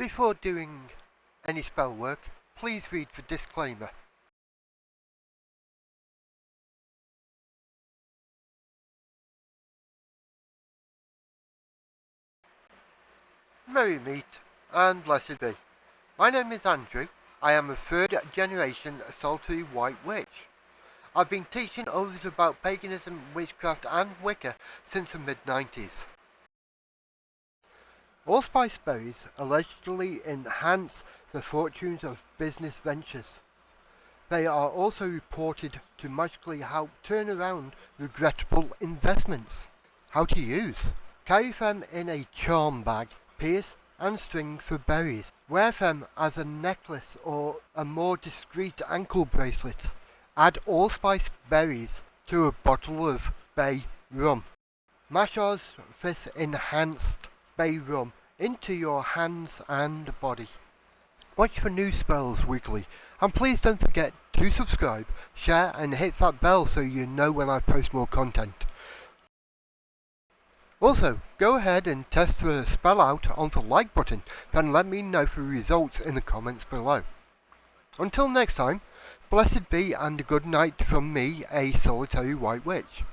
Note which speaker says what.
Speaker 1: Before doing any spell work, please read the disclaimer. Merry meet and blessed be. My name is Andrew. I am a third generation solitary white witch. I've been teaching others about paganism, witchcraft and Wicca since the mid 90s. Allspice berries allegedly enhance the fortunes of business ventures. They are also reported to magically help turn around regrettable investments. How to use. Carry them in a charm bag, pierce and string for berries. Wear them as a necklace or a more discreet ankle bracelet. Add allspice berries to a bottle of bay rum. Massage this enhanced bay rum into your hands and body. Watch for new spells weekly and please don't forget to subscribe, share and hit that bell so you know when I post more content. Also, go ahead and test the spell out on the like button, then let me know the results in the comments below. Until next time, blessed be and good night from me, a solitary white witch.